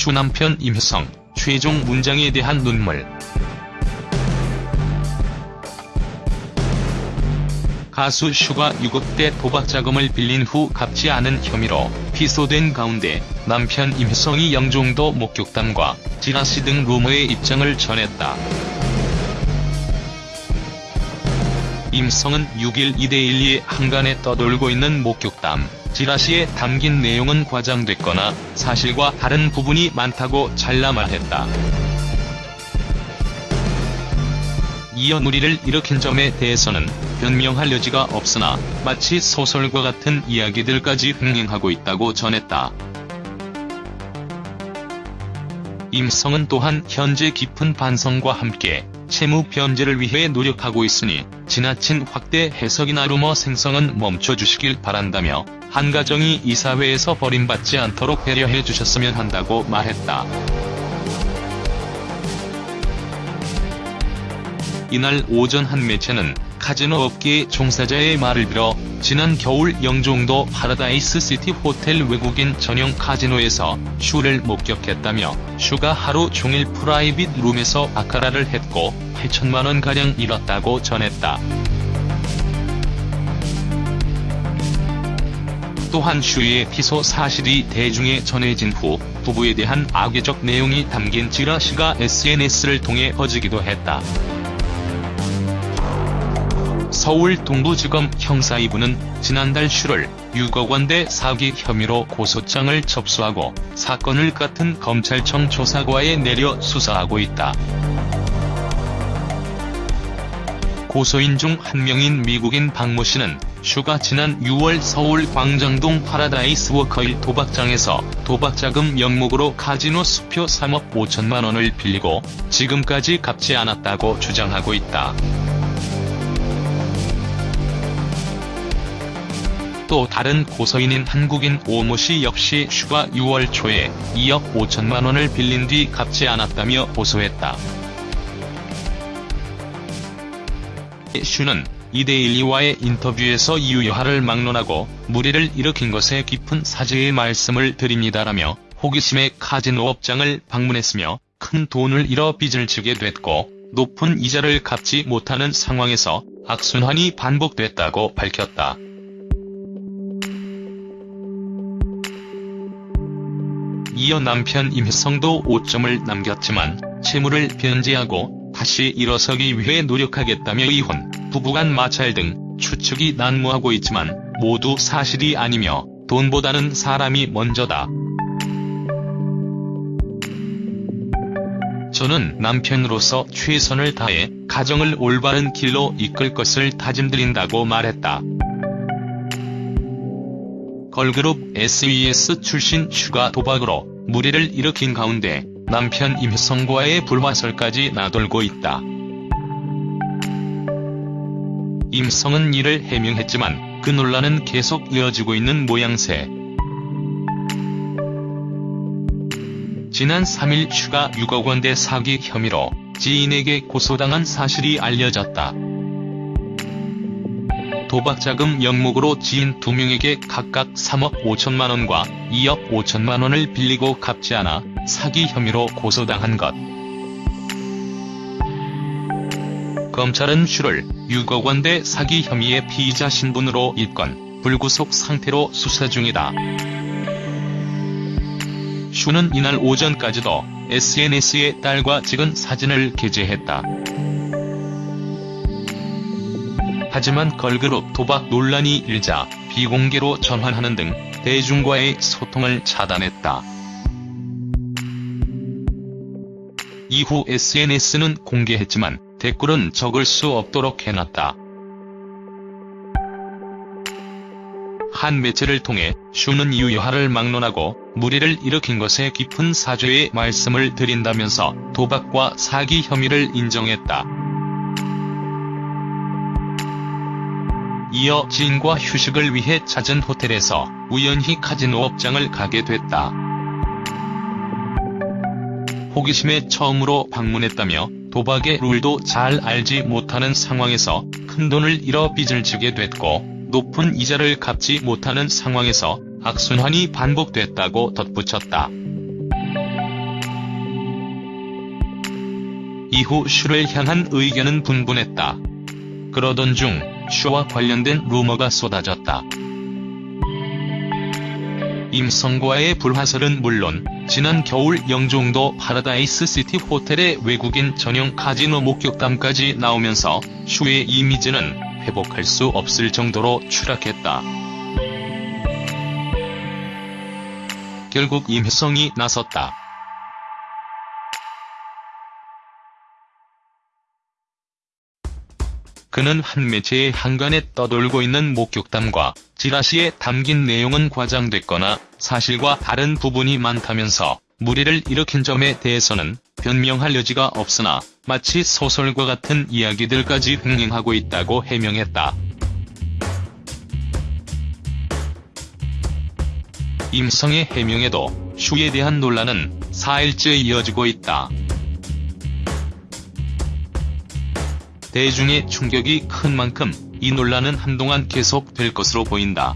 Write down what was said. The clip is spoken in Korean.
슈 남편 임효성, 최종 문장에 대한 눈물. 가수 슈가 6억대 도박 자금을 빌린 후 갚지 않은 혐의로 피소된 가운데 남편 임효성이 영종도 목격담과 지라시 등 루머의 입장을 전했다. 임효성은 6일 이데일리에 항간에 떠돌고 있는 목격담, 지라시에 담긴 내용은 과장됐거나 사실과 다른 부분이 많다고 잘라 말했다. 이어 놀이를 일으킨 점에 대해서는 변명할 여지가 없으나 마치 소설과 같은 이야기들까지 흥행하고 있다고 전했다. 임성은 또한 현재 깊은 반성과 함께 채무 변제를 위해 노력하고 있으니 지나친 확대 해석이나 루머 생성은 멈춰주시길 바란다며 한 가정이 이 사회에서 버림받지 않도록 배려해 주셨으면 한다고 말했다. 이날 오전 한 매체는 카지노 업계의 종사자의 말을 빌어 지난 겨울 영종도 파라다이스 시티 호텔 외국인 전용 카지노에서 슈를 목격했다며 슈가 하루 종일 private room에서 바카라를 했고 8천만원가량 잃었다고 전했다. 또한 슈의 피소 사실이 대중에 전해진 후 부부에 대한 악의적 내용이 담긴 지라시가 SNS를 통해 퍼지기도 했다. 서울 동부지검 형사 2부는 지난달 슈를 6억 원대 사기 혐의로 고소장을 접수하고 사건을 같은 검찰청 조사과에 내려 수사하고 있다. 고소인 중 한 명인 미국인 박모 씨는 슈가 지난 6월 서울 광장동 파라다이스 워커힐 도박장에서 도박자금 명목으로 카지노 수표 3억 5천만 원을 빌리고 지금까지 갚지 않았다고 주장하고 있다. 또 다른 고소인인 한국인 오모 씨 역시 슈가 6월 초에 2억 5천만 원을 빌린 뒤 갚지 않았다며 고소했다. 슈는 이데일리와의 인터뷰에서 이유 여하를 막론하고 물의를 일으킨 것에 깊은 사죄의 말씀을 드립니다라며 호기심에 카지노 업장을 방문했으며 큰 돈을 잃어 빚을 지게 됐고 높은 이자를 갚지 못하는 상황에서 악순환이 반복됐다고 밝혔다. 이어 남편 임혜성도 오점을 남겼지만 채무를 변제하고 다시 일어서기 위해 노력하겠다며 이혼, 부부간 마찰 등 추측이 난무하고 있지만 모두 사실이 아니며 돈보다는 사람이 먼저다. 저는 남편으로서 최선을 다해 가정을 올바른 길로 이끌 것을 다짐드린다고 말했다. 걸그룹 SES 출신 슈가 도박으로 물의를 일으킨 가운데 남편 임효성과의 불화설까지 나돌고 있다. 임효성은 이를 해명했지만 그 논란은 계속 이어지고 있는 모양새. 지난 3일 슈가 6억 원대 사기 혐의로 지인에게 고소당한 사실이 알려졌다. 도박자금 명목으로 지인 2명에게 각각 3억 5천만원과 2억 5천만원을 빌리고 갚지 않아 사기 혐의로 고소당한 것. 검찰은 슈를 6억 원대 사기 혐의의 피의자 신분으로 입건, 불구속 상태로 수사 중이다. 슈는 이날 오전까지도 SNS에 딸과 찍은 사진을 게재했다. 하지만 걸그룹 도박 논란이 일자 비공개로 전환하는 등 대중과의 소통을 차단했다. 이후 SNS는 공개했지만 댓글은 적을 수 없도록 해놨다. 한 매체를 통해 슈는 유여하를 막론하고 무리를 일으킨 것에 깊은 사죄의 말씀을 드린다면서 도박과 사기 혐의를 인정했다. 이어 지인과 휴식을 위해 찾은 호텔에서 우연히 카지노 업장을 가게 됐다. 호기심에 처음으로 방문했다며 도박의 룰도 잘 알지 못하는 상황에서 큰돈을 잃어 빚을 지게 됐고 높은 이자를 갚지 못하는 상황에서 악순환이 반복됐다고 덧붙였다. 이후 슈를 향한 의견은 분분했다. 그러던 중 슈와 관련된 루머가 쏟아졌다. 임효성과의 불화설은 물론 지난 겨울 영종도 파라다이스 시티 호텔의 외국인 전용 카지노 목격담까지 나오면서 슈의 이미지는 회복할 수 없을 정도로 추락했다. 결국 임효성이 나섰다. 그는 한 매체의 한간에 떠돌고 있는 목격담과 지라시에 담긴 내용은 과장됐거나 사실과 다른 부분이 많다면서 무리를 일으킨 점에 대해서는 변명할 여지가 없으나 마치 소설과 같은 이야기들까지 흥행하고 있다고 해명했다. 임성의 해명에도 슈에 대한 논란은 4일째 이어지고 있다. 대중의 충격이 큰 만큼 이 논란은 한동안 계속될 것으로 보인다.